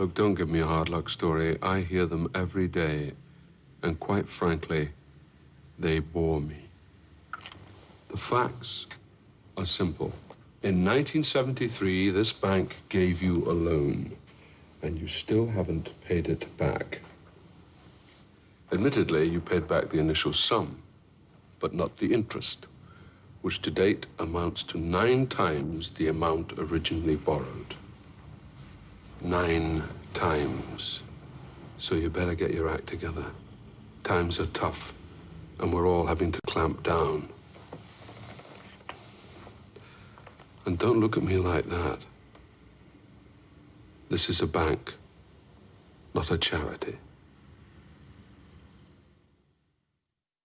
Look, don't give me a hard luck story. I hear them every day. And quite frankly, they bore me. The facts are simple. In 1973, this bank gave you a loan, and you still haven't paid it back. Admittedly, you paid back the initial sum, but not the interest, which to date amounts to nine times the amount originally borrowed. Nine times. So you better get your act together. Times are tough, and we're all having to clamp down. And don't look at me like that. This is a bank, not a charity.